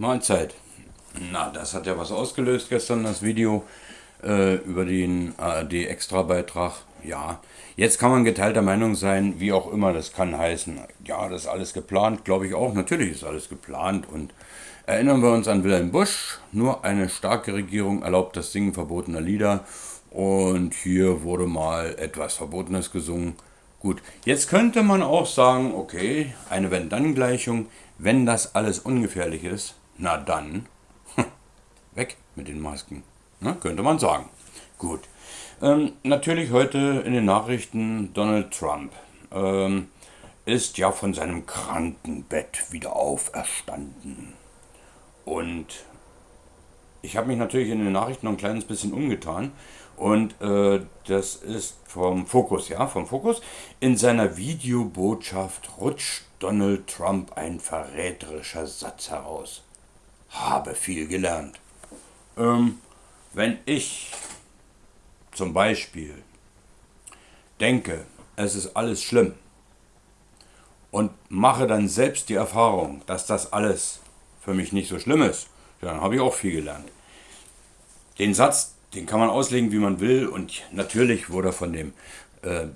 Mahlzeit. Na, das hat ja was ausgelöst gestern, das Video äh, über den ARD-Extra-Beitrag. Ja, jetzt kann man geteilter Meinung sein, wie auch immer das kann heißen. Ja, das ist alles geplant, glaube ich auch. Natürlich ist alles geplant. Und erinnern wir uns an Wilhelm Busch. Nur eine starke Regierung erlaubt das Singen verbotener Lieder. Und hier wurde mal etwas Verbotenes gesungen. Gut, jetzt könnte man auch sagen, okay, eine Wenn-Dann-Gleichung, wenn das alles ungefährlich ist, na dann, weg mit den Masken, ne, könnte man sagen. Gut, ähm, natürlich heute in den Nachrichten Donald Trump ähm, ist ja von seinem Krankenbett wieder auferstanden. Und ich habe mich natürlich in den Nachrichten noch ein kleines bisschen umgetan und äh, das ist vom Fokus, ja, vom Fokus. In seiner Videobotschaft rutscht Donald Trump ein verräterischer Satz heraus. Habe viel gelernt. Ähm, wenn ich zum Beispiel denke, es ist alles schlimm und mache dann selbst die Erfahrung, dass das alles für mich nicht so schlimm ist, dann habe ich auch viel gelernt. Den Satz, den kann man auslegen, wie man will. Und natürlich wurde von dem äh,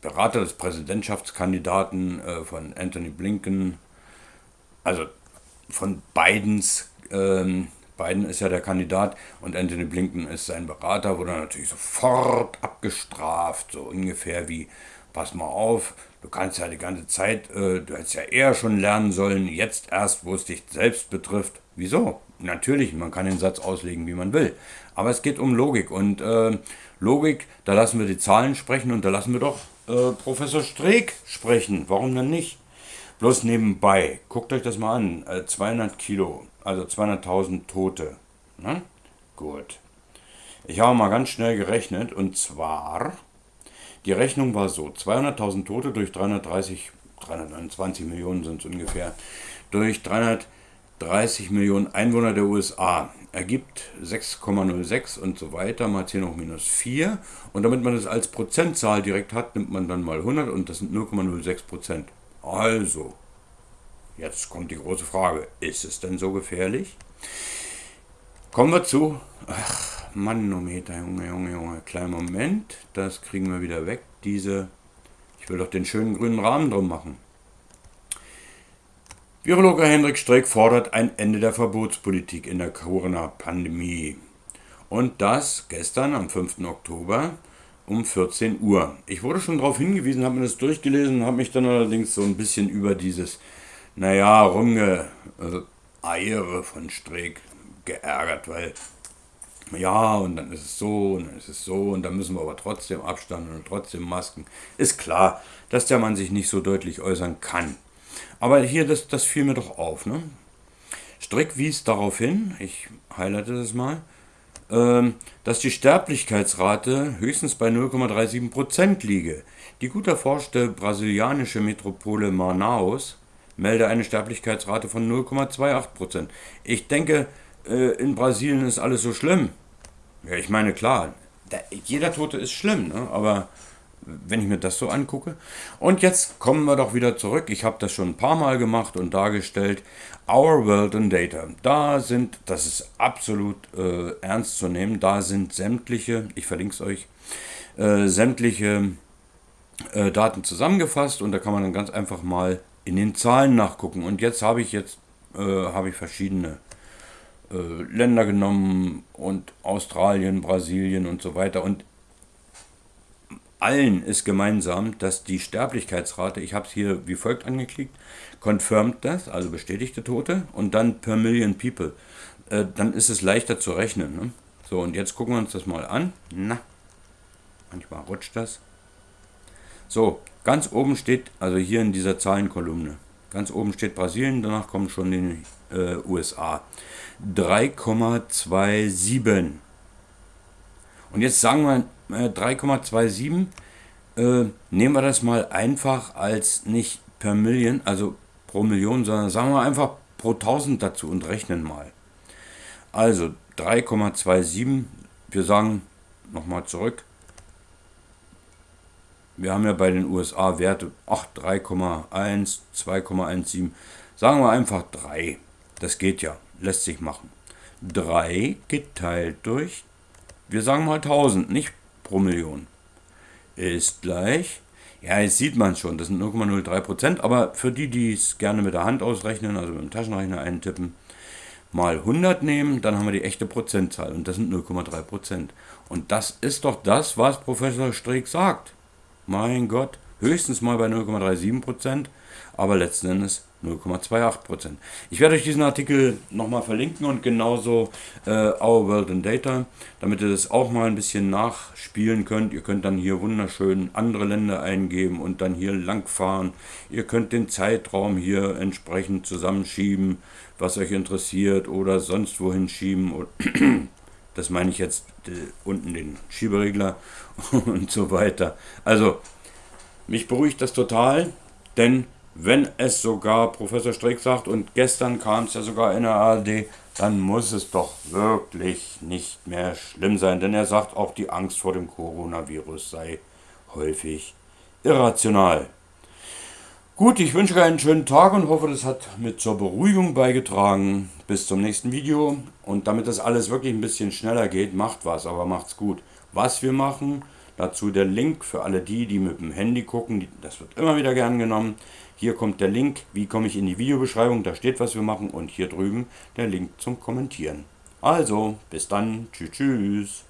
Berater des Präsidentschaftskandidaten, äh, von Anthony Blinken, also von Bidens, ähm, Biden ist ja der Kandidat und Anthony Blinken ist sein Berater, wurde natürlich sofort abgestraft, so ungefähr wie, pass mal auf, du kannst ja die ganze Zeit, äh, du hättest ja eher schon lernen sollen, jetzt erst, wo es dich selbst betrifft. Wieso? Natürlich, man kann den Satz auslegen, wie man will. Aber es geht um Logik. Und äh, Logik, da lassen wir die Zahlen sprechen und da lassen wir doch äh, Professor Streeck sprechen. Warum denn nicht? Bloß nebenbei, guckt euch das mal an. Äh, 200 Kilo, also 200.000 Tote. Ne? Gut. Ich habe mal ganz schnell gerechnet und zwar, die Rechnung war so, 200.000 Tote durch 330, 329 Millionen sind es ungefähr, durch 300 30 Millionen Einwohner der USA ergibt 6,06 und so weiter mal 10 hoch minus 4. Und damit man das als Prozentzahl direkt hat, nimmt man dann mal 100 und das sind 0,06 Prozent. Also, jetzt kommt die große Frage, ist es denn so gefährlich? Kommen wir zu, ach, Manometer, Junge, Junge, Junge, kleinen Moment, das kriegen wir wieder weg, diese, ich will doch den schönen grünen Rahmen drum machen. Virologe Hendrik Streeck fordert ein Ende der Verbotspolitik in der Corona-Pandemie. Und das gestern am 5. Oktober um 14 Uhr. Ich wurde schon darauf hingewiesen, habe mir das durchgelesen, habe mich dann allerdings so ein bisschen über dieses, naja, Rumgeeiere von Streeck geärgert, weil ja, und dann ist es so, und dann ist es so, und dann müssen wir aber trotzdem Abstand und trotzdem Masken. Ist klar, dass der Mann sich nicht so deutlich äußern kann. Aber hier, das, das fiel mir doch auf. Ne? Strick wies darauf hin, ich highlighte das mal, dass die Sterblichkeitsrate höchstens bei 0,37% liege. Die gut erforschte brasilianische Metropole Manaus melde eine Sterblichkeitsrate von 0,28%. Ich denke, äh, in Brasilien ist alles so schlimm. Ja, ich meine, klar, jeder Tote ist schlimm, ne? aber wenn ich mir das so angucke. Und jetzt kommen wir doch wieder zurück. Ich habe das schon ein paar Mal gemacht und dargestellt. Our World in Data. Da sind, das ist absolut äh, ernst zu nehmen, da sind sämtliche, ich verlinke es euch, äh, sämtliche äh, Daten zusammengefasst und da kann man dann ganz einfach mal in den Zahlen nachgucken. Und jetzt habe ich jetzt äh, habe ich verschiedene äh, Länder genommen und Australien, Brasilien und so weiter. Und allen ist gemeinsam, dass die Sterblichkeitsrate, ich habe es hier wie folgt angeklickt, confirmed das, also bestätigte Tote, und dann per Million People. Äh, dann ist es leichter zu rechnen. Ne? So, und jetzt gucken wir uns das mal an. Na, manchmal rutscht das. So, ganz oben steht, also hier in dieser Zahlenkolumne, ganz oben steht Brasilien, danach kommen schon die äh, USA. 3,27. Und jetzt sagen wir 3,27 äh, nehmen wir das mal einfach als nicht per Million, also pro Million, sondern sagen wir einfach pro 1000 dazu und rechnen mal. Also 3,27, wir sagen nochmal zurück, wir haben ja bei den USA Werte, ach 3,1, 2,17, sagen wir einfach 3, das geht ja. lässt sich machen. 3 geteilt durch, wir sagen mal 1000, nicht pro Million, ist gleich, ja, jetzt sieht man schon, das sind 0,03%, aber für die, die es gerne mit der Hand ausrechnen, also mit dem Taschenrechner eintippen, mal 100 nehmen, dann haben wir die echte Prozentzahl und das sind 0,3%. Und das ist doch das, was Professor Streeck sagt. Mein Gott, höchstens mal bei 0,37%, aber letzten Endes 0,28%. Ich werde euch diesen Artikel nochmal verlinken und genauso äh, Our World in Data, damit ihr das auch mal ein bisschen nachspielen könnt. Ihr könnt dann hier wunderschön andere Länder eingeben und dann hier langfahren. Ihr könnt den Zeitraum hier entsprechend zusammenschieben, was euch interessiert oder sonst wohin schieben. Das meine ich jetzt äh, unten den Schieberegler und so weiter. Also, mich beruhigt das total, denn wenn es sogar Professor Streeck sagt und gestern kam es ja sogar in der ARD, dann muss es doch wirklich nicht mehr schlimm sein, denn er sagt auch, die Angst vor dem Coronavirus sei häufig irrational. Gut, ich wünsche euch einen schönen Tag und hoffe, das hat mit zur Beruhigung beigetragen. Bis zum nächsten Video. Und damit das alles wirklich ein bisschen schneller geht, macht was, aber macht's gut. Was wir machen, dazu der Link für alle die, die mit dem Handy gucken. Das wird immer wieder gern genommen. Hier kommt der Link, wie komme ich in die Videobeschreibung, da steht, was wir machen. Und hier drüben der Link zum Kommentieren. Also, bis dann. Tschüss, tschüss.